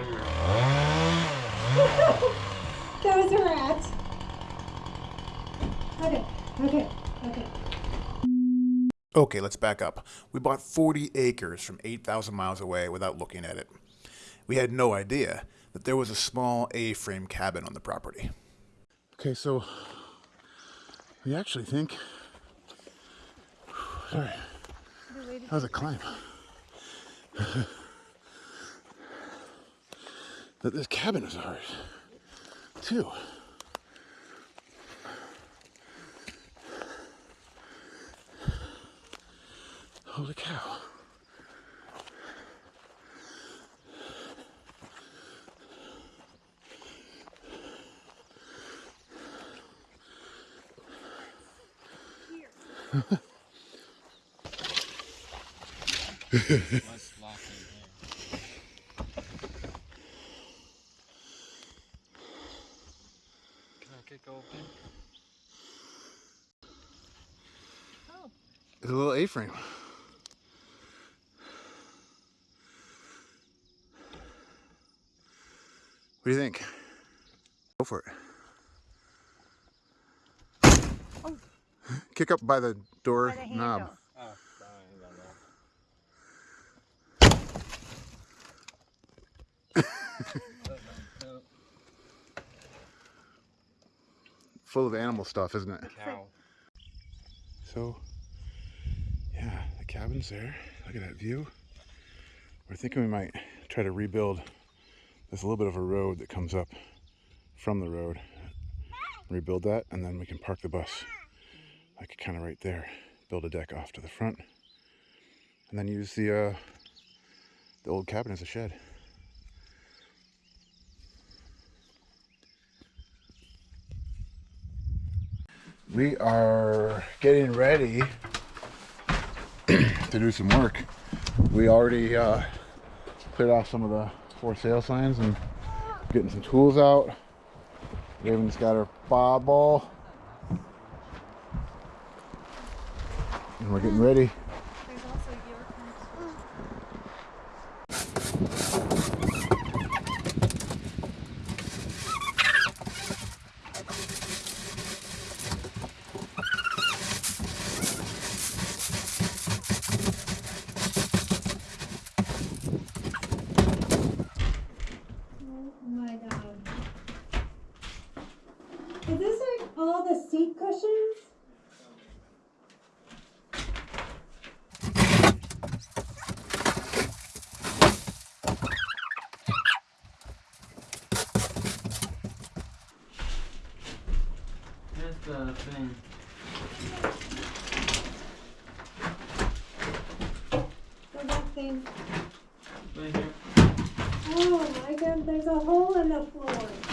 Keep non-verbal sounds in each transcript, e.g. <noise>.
Get the camera. that was a rat. Okay, okay, okay. Okay, let's back up. We bought 40 acres from 8,000 miles away without looking at it. We had no idea that there was a small A-frame cabin on the property. Okay, so we actually think. Sorry, that was a climb. <laughs> that this cabin is ours, too. Holy cow. Let's <laughs> lock in here. Can I kick open? It's a little A-frame. What do you think? Go for it. Kick up by the door By the knob. Oh, I don't know. no, Full of animal stuff, isn't it? cow. So, yeah, the cabin's there. Look at that view. We're thinking we might try to rebuild. A little bit of a road that comes up from the road. Rebuild that, and then we can park the bus like kind of right there. Build a deck off to the front, and then use the uh, the old cabin as a shed. We are getting ready to do some work. We already uh, cleared off some of the for sale signs and getting some tools out. Raven's got her bob ball. And we're getting ready. There's also your Oh my god. Is this like all the seat cushions? Here's the thing. Go back thing. Right here. Oh my god, there's a hole in the floor.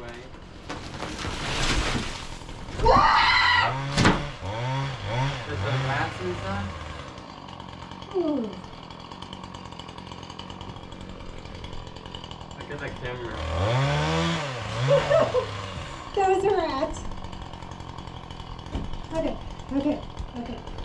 way. Put the glasses on. Look at the camera. <laughs> that was a rat. Okay, okay, okay.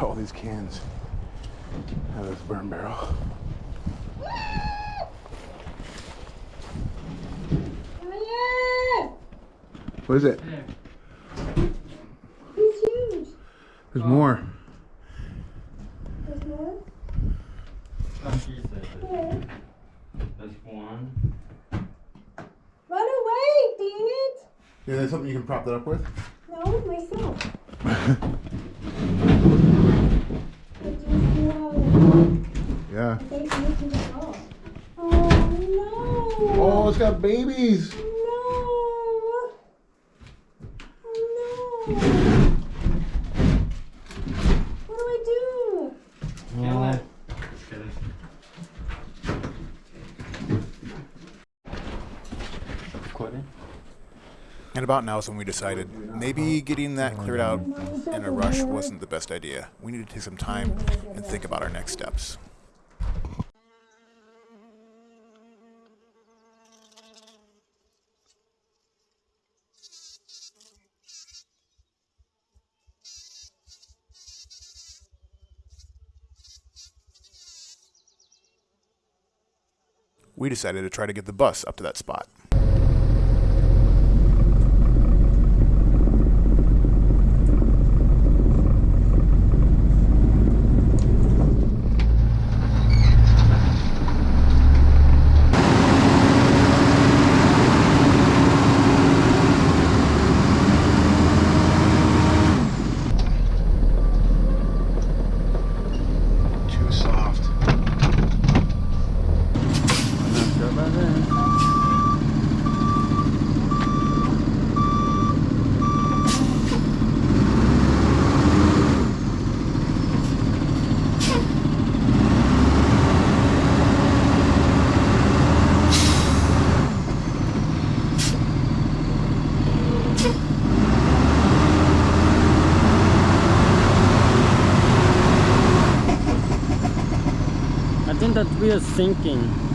Got all these cans out of this burn barrel. Oh What is it? There. He's huge. There's more. There's more? She said it. Where? There's one. Run away, dang it! Yeah, there's something you can prop that up with. No, myself. <laughs> got babies. No! Oh no! What do I do? Kill it. Just kidding. Quitting? And about now is when we decided maybe getting that cleared out in a rush wasn't the best idea. We needed to take some time and think about our next steps. We decided to try to get the bus up to that spot. Too soft. Not sure about that. I are sinking.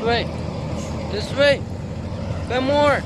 Way. This way. Come more.